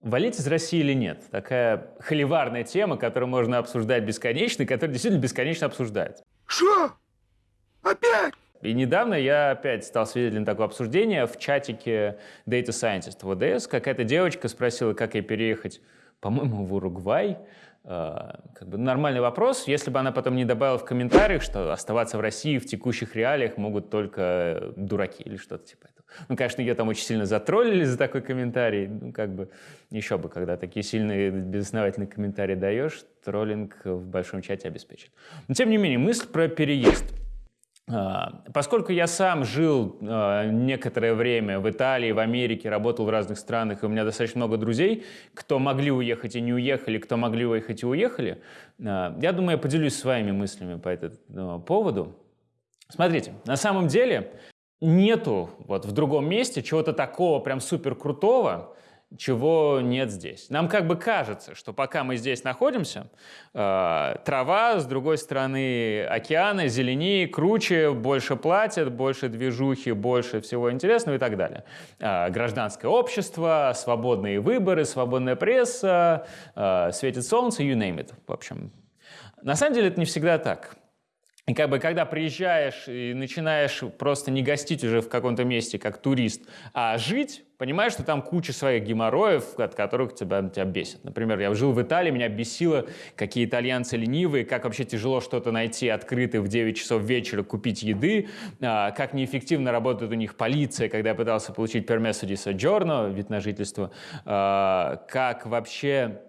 Валить из России или нет? Такая холиварная тема, которую можно обсуждать бесконечно, и которая действительно бесконечно обсуждается. Что? Опять? И недавно я опять стал свидетелем такого обсуждения в чатике Data Scientist в ОДС. Какая-то девочка спросила, как ей переехать, по-моему, в Уругвай. А, как бы нормальный вопрос, если бы она потом не добавила в комментариях, что оставаться в России в текущих реалиях могут только дураки или что-то типа этого. Ну, конечно, ее там очень сильно затроллили за такой комментарий. Ну, как бы, еще бы, когда такие сильные безосновательные комментарии даешь, троллинг в большом чате обеспечен. Но, тем не менее, мысль про переезд. А, поскольку я сам жил а, некоторое время в Италии, в Америке, работал в разных странах, и у меня достаточно много друзей, кто могли уехать и не уехали, кто могли уехать и уехали, а, я думаю, я поделюсь своими мыслями по этому поводу. Смотрите, на самом деле нету вот в другом месте чего-то такого прям супер крутого, чего нет здесь. Нам как бы кажется, что пока мы здесь находимся, э, трава, с другой стороны океаны, зеленее, круче, больше платят, больше движухи, больше всего интересного и так далее. Э, гражданское общество, свободные выборы, свободная пресса, э, светит солнце, you name it. В общем, на самом деле это не всегда так. И как бы когда приезжаешь и начинаешь просто не гостить уже в каком-то месте как турист, а жить, понимаешь, что там куча своих геморроев, от которых тебя, тебя бесит. Например, я жил в Италии, меня бесило, какие итальянцы ленивые, как вообще тяжело что-то найти открытое в 9 часов вечера, купить еды, а, как неэффективно работает у них полиция, когда я пытался получить пермессо ди вид на жительство, а, как вообще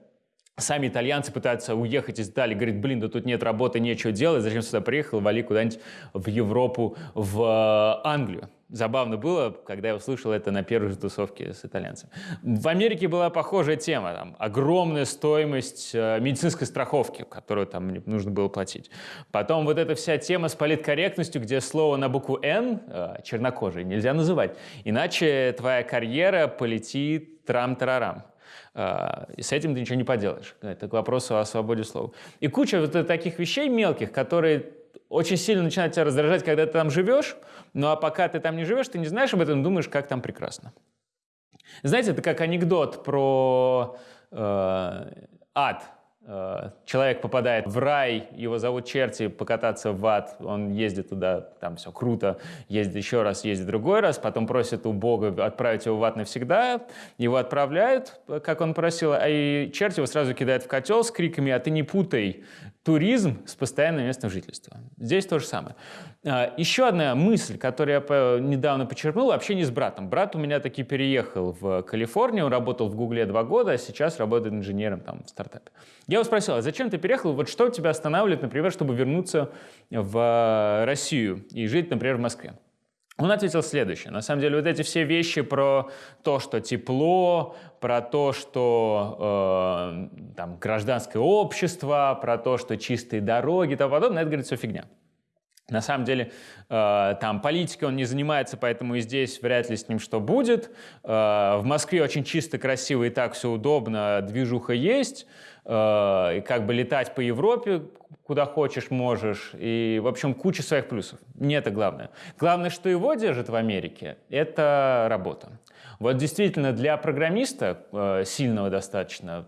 Сами итальянцы пытаются уехать из Италии, говорят, блин, да тут нет работы, нечего делать, зачем сюда приехал, вали куда-нибудь в Европу, в э, Англию. Забавно было, когда я услышал это на первой же тусовке с итальянцем. В Америке была похожая тема. Там, огромная стоимость э, медицинской страховки, которую там нужно было платить. Потом вот эта вся тема с политкорректностью, где слово на букву «Н» э, чернокожий нельзя называть. Иначе твоя карьера полетит трам-тарарам. А, и с этим ты ничего не поделаешь. Это к вопросу о свободе слова. И куча вот таких вещей мелких, которые очень сильно начинают тебя раздражать, когда ты там живешь, ну а пока ты там не живешь, ты не знаешь об этом, думаешь, как там прекрасно. Знаете, это как анекдот про э, ад. Э, человек попадает в рай, его зовут черти, покататься в ад, он ездит туда, там все круто, ездит еще раз, ездит другой раз, потом просит у Бога отправить его в ад навсегда, его отправляют, как он просил, а и черти его сразу кидают в котел с криками «А ты не путай туризм с постоянным местом жительства». Здесь то же самое. А, еще одна мысль, которую я недавно почерпнул, общение с братом. Брат у меня таки переехал в Калифорнию, он работал в Гугле два года, а сейчас работает инженером там в стартапе. Я его спросил, а зачем ты переехал? Вот что тебя останавливает, например, чтобы вернуться в э, Россию и жить, например, в Москве? Он ответил следующее. На самом деле вот эти все вещи про то, что тепло, про то, что э, там, гражданское общество, про то, что чистые дороги и тому подобное, это, говорит, все фигня. На самом деле, э, там политикой он не занимается, поэтому и здесь вряд ли с ним что будет. Э, в Москве очень чисто, красиво и так все удобно, движуха есть. Э, и как бы летать по Европе куда хочешь можешь. И, в общем, куча своих плюсов. Не это главное. Главное, что его держит в Америке, это работа. Вот действительно для программиста э, сильного достаточно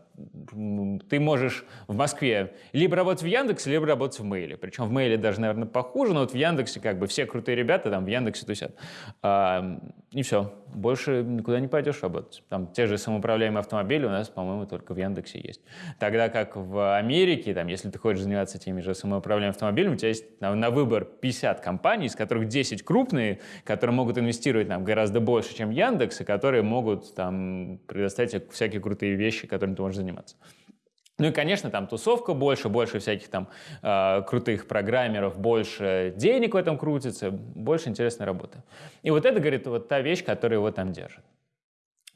ты можешь в Москве либо работать в Яндексе, либо работать в Мейле. Причем в Мейле даже, наверное, похуже, но вот в Яндексе как бы все крутые ребята там в Яндексе тусят. И все. Больше никуда не пойдешь работать. Там те же самоуправляемые автомобили у нас, по-моему, только в Яндексе есть. Тогда как в Америке, там, если ты хочешь заниматься теми же самоуправляемыми автомобилями, у тебя есть на, на выбор 50 компаний, из которых 10 крупные, которые могут инвестировать там, гораздо больше, чем Яндекс, и которые могут там, предоставить всякие крутые вещи, которыми ты можешь заниматься. Ну и, конечно, там тусовка больше, больше всяких там э, крутых программеров, больше денег в этом крутится, больше интересной работы. И вот это, говорит, вот та вещь, которая его там держит.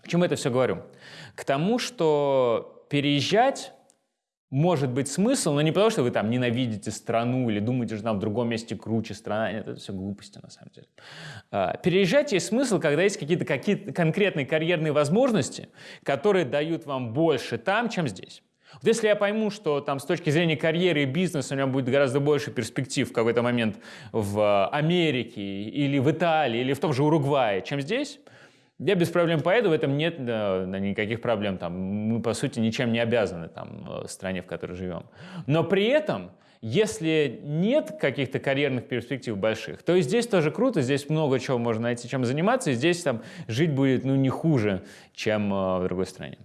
К чему это все говорю? К тому, что переезжать может быть смысл, но не потому, что вы там ненавидите страну или думаете, что там в другом месте круче страна. Нет, это все глупости на самом деле. А, переезжать есть смысл, когда есть какие-то какие конкретные карьерные возможности, которые дают вам больше там, чем здесь. Вот если я пойму, что там с точки зрения карьеры и бизнеса у меня будет гораздо больше перспектив в какой-то момент в Америке или в Италии или в том же Уругвае, чем здесь, Я без проблем поеду, в этом нет да, никаких проблем. Там, мы, по сути, ничем не обязаны там, э, стране, в которой живем. Но при этом, если нет каких-то карьерных перспектив больших, то и здесь тоже круто, здесь много чего можно найти, чем заниматься, и здесь там, жить будет ну, не хуже, чем э, в другой стране.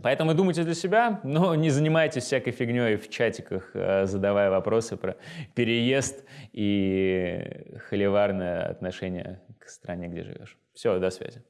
Поэтому думайте для себя, но не занимайтесь всякой фигней в чатиках, э, задавая вопросы про переезд и холиварное отношение к стране, где живешь. Все, до связи.